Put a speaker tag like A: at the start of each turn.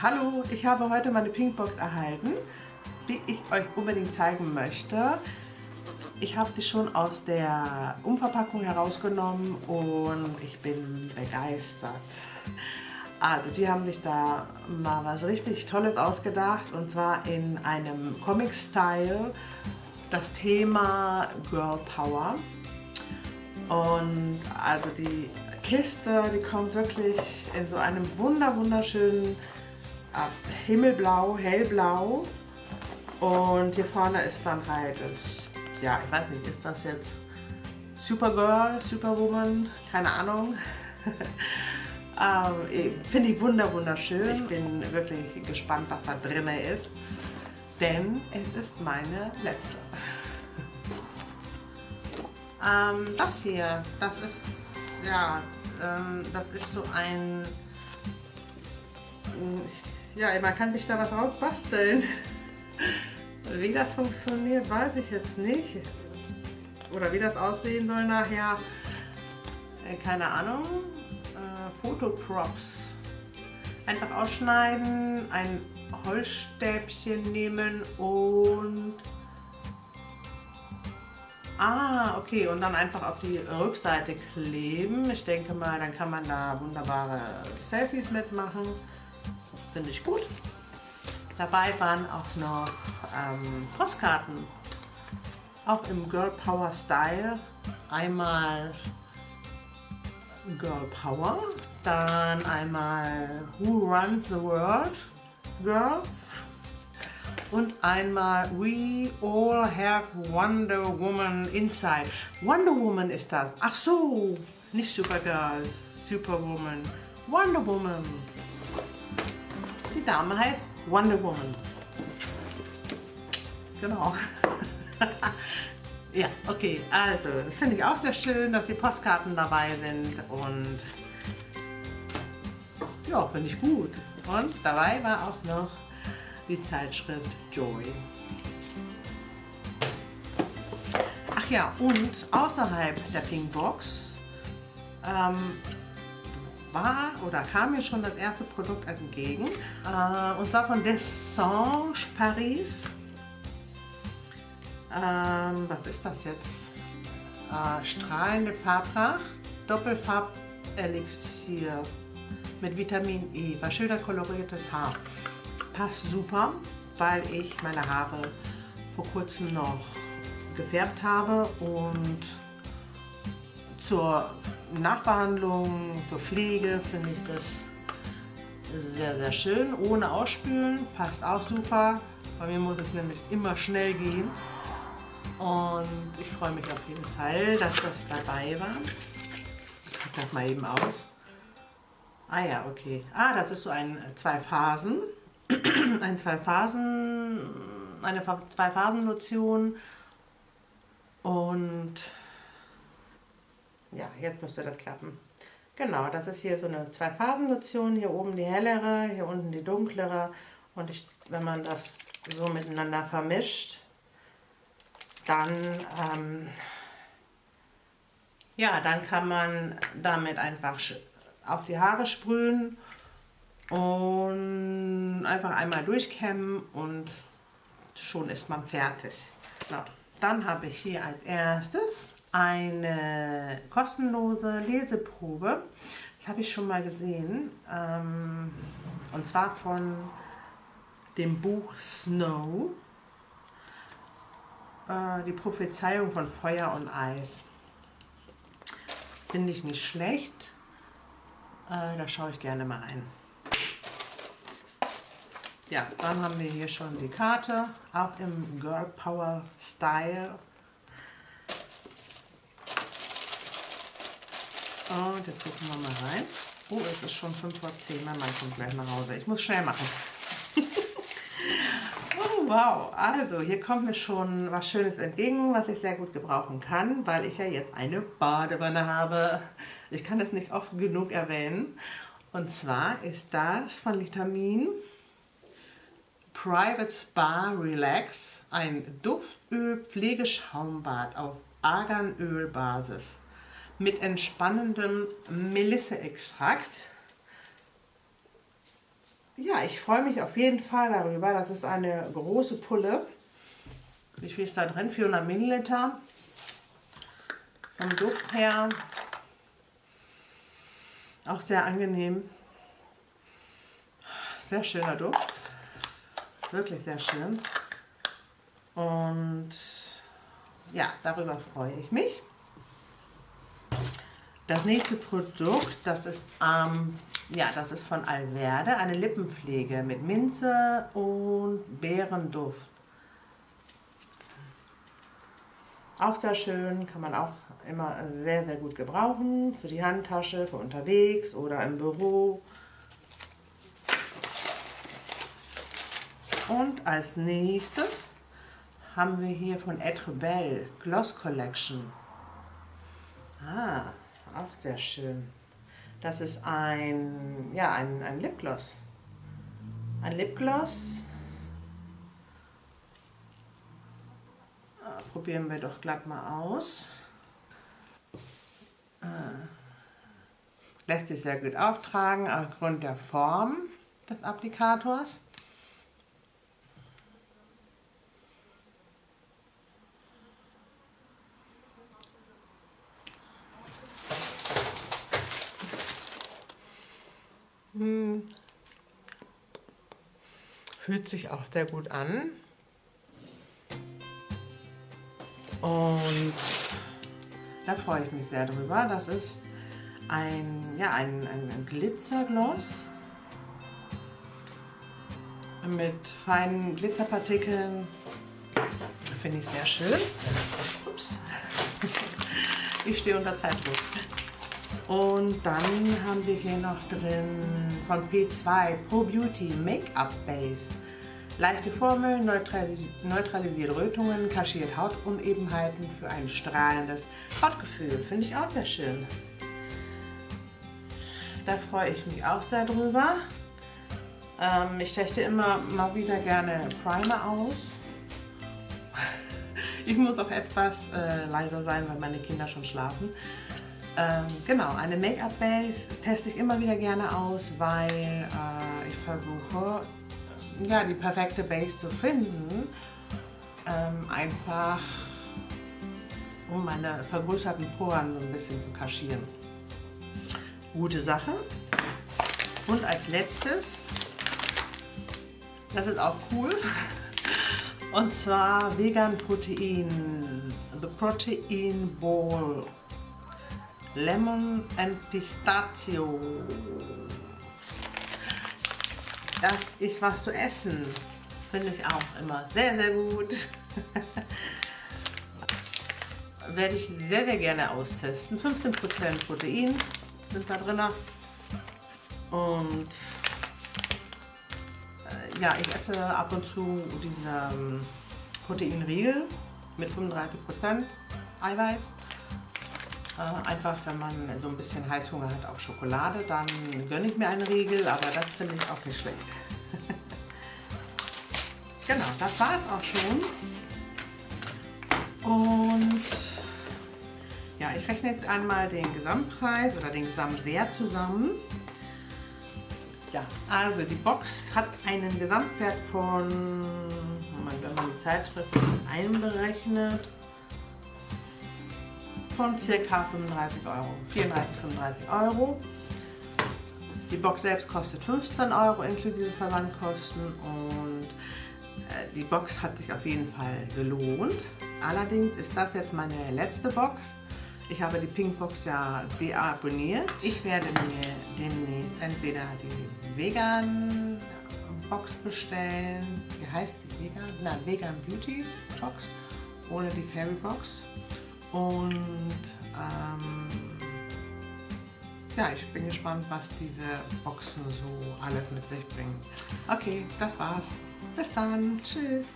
A: Hallo, ich habe heute meine Pinkbox erhalten, die ich euch unbedingt zeigen möchte. Ich habe die schon aus der Umverpackung herausgenommen und ich bin begeistert. Also die haben sich da mal was richtig Tolles ausgedacht und zwar in einem Comic-Style das Thema Girl Power. Und also die Kiste, die kommt wirklich in so einem wunder wunderschönen himmelblau, hellblau. Und hier vorne ist dann halt, das, ja, ich weiß nicht, ist das jetzt Supergirl, Superwoman, keine Ahnung. ähm, Finde ich wunder wunderschön. Ich bin wirklich gespannt, was da drin ist. Denn es ist meine letzte. ähm, das hier, das ist, ja, ähm, das ist so ein, ja, man kann sich da was drauf basteln. Wie das funktioniert, weiß ich jetzt nicht. Oder wie das aussehen soll nachher, äh, keine Ahnung. Äh, Fotoprops. Einfach ausschneiden, ein Holzstäbchen nehmen und... Ah, okay, und dann einfach auf die Rückseite kleben. Ich denke mal, dann kann man da wunderbare Selfies mitmachen. Finde ich gut. Dabei waren auch noch ähm, Postkarten. Auch im Girl Power Style. Einmal Girl Power, dann einmal Who Runs the World Girls und einmal We All Have Wonder Woman Inside. Wonder Woman ist das. Ach so, nicht Supergirl, Superwoman. Wonder Woman. Die Dame heißt Wonder Woman. Genau. ja, okay, also, das finde ich auch sehr schön, dass die Postkarten dabei sind und ja, finde ich gut. Und dabei war auch noch die Zeitschrift Joy. Ach ja, und außerhalb der Pinkbox ähm, war oder kam mir schon das erste Produkt entgegen. Äh, und zwar von Dessange Paris. Ähm, was ist das jetzt? Äh, strahlende Farbpracht, Doppelfarb-Elixier mit Vitamin E, verschildert koloriertes Haar. Passt super, weil ich meine Haare vor kurzem noch gefärbt habe und zur Nachbehandlung, zur Pflege finde ich das sehr, sehr schön. Ohne Ausspülen, passt auch super. Bei mir muss es nämlich immer schnell gehen. Und ich freue mich auf jeden Fall, dass das dabei war. Ich packe das mal eben aus. Ah ja, okay. Ah, das ist so ein äh, zwei Phasen. ein zwei Phasen, eine zwei Phasen Lotion. Und ja, jetzt müsste das klappen. Genau, das ist hier so eine Zwei-Phasen-Lotion. Hier oben die hellere, hier unten die dunklere. Und ich, wenn man das so miteinander vermischt, dann, ähm, ja, dann kann man damit einfach auf die Haare sprühen und einfach einmal durchkämmen und schon ist man fertig. So, dann habe ich hier als erstes eine kostenlose Leseprobe. Das habe ich schon mal gesehen. Ähm, und zwar von dem Buch Snow. Äh, die Prophezeiung von Feuer und Eis. Finde ich nicht schlecht. Äh, da schaue ich gerne mal ein. Ja, dann haben wir hier schon die Karte, auch im Girl Power Style. Und jetzt gucken wir mal rein. Oh, es ist schon 5 vor 10. Mein Mann kommt gleich nach Hause. Ich muss schnell machen. oh, wow. Also, hier kommt mir schon was Schönes entgegen, was ich sehr gut gebrauchen kann, weil ich ja jetzt eine Badewanne habe. Ich kann es nicht oft genug erwähnen. Und zwar ist das von Vitamin Private Spa Relax ein Duftöl-Pflegeschaumbad auf Arganölbasis mit entspannendem Melisse-Extrakt. ja, ich freue mich auf jeden Fall darüber. Das ist eine große Pulle. Wie viel ist da drin? 400 Milliliter. Vom Duft her auch sehr angenehm. Sehr schöner Duft. Wirklich sehr schön. Und ja, darüber freue ich mich. Das nächste Produkt, das ist, ähm, ja, das ist von Alverde, eine Lippenpflege mit Minze und Beerenduft. Auch sehr schön, kann man auch immer sehr, sehr gut gebrauchen. Für die Handtasche, für unterwegs oder im Büro. Und als nächstes haben wir hier von Etre Belle Gloss Collection. Ah, auch sehr schön. Das ist ein, ja, ein, ein Lipgloss. Ein Lipgloss. Ah, probieren wir doch glatt mal aus. Ah. Lässt sich sehr gut auftragen aufgrund der Form des Applikators. Fühlt sich auch sehr gut an. Und da freue ich mich sehr drüber. Das ist ein, ja, ein, ein Glitzergloss mit feinen Glitzerpartikeln. Finde ich sehr schön. Ups. Ich stehe unter Zeitdruck. Und dann haben wir hier noch drin von P2 Pro Beauty Make-up Base. Leichte Formel, neutralisiert Rötungen, kaschiert Hautunebenheiten für ein strahlendes Hautgefühl. Finde ich auch sehr schön. Da freue ich mich auch sehr drüber. Ähm, ich techte immer mal wieder gerne Primer aus. Ich muss auch etwas äh, leiser sein, weil meine Kinder schon schlafen. Ähm, genau, eine Make-up-Base teste ich immer wieder gerne aus, weil äh, ich versuche, ja, die perfekte Base zu finden. Ähm, einfach, um meine vergrößerten Poren ein bisschen zu kaschieren. Gute Sache. Und als letztes, das ist auch cool, und zwar Vegan Protein, The Protein Bowl Lemon and Pistachio. Das ist was zu essen. Finde ich auch immer sehr, sehr gut. Werde ich sehr, sehr gerne austesten. 15% Protein sind da drin. Und äh, ja, ich esse ab und zu diese ähm, Proteinriegel mit 35% Eiweiß. Äh, einfach, wenn man so ein bisschen Heißhunger hat auf Schokolade, dann gönne ich mir einen Riegel, aber das finde ich auch nicht schlecht. genau, das war es auch schon. Und ja, ich rechne jetzt einmal den Gesamtpreis oder den Gesamtwert zusammen. Ja, also die Box hat einen Gesamtwert von, wenn man die Zeitschrift einberechnet, von ca. 35 Euro, 34, 35 Euro. Die Box selbst kostet 15 Euro inklusive Versandkosten und äh, die Box hat sich auf jeden Fall gelohnt. Allerdings ist das jetzt meine letzte Box. Ich habe die Pinkbox ja deabonniert. Ich werde mir demnächst entweder die Vegan Box bestellen. Wie heißt die Vegan? Nein, Vegan Beauty Box ohne die Fairy Box. Und ähm, ja, ich bin gespannt, was diese Boxen so alles mit sich bringen. Okay, das war's. Bis dann. Tschüss.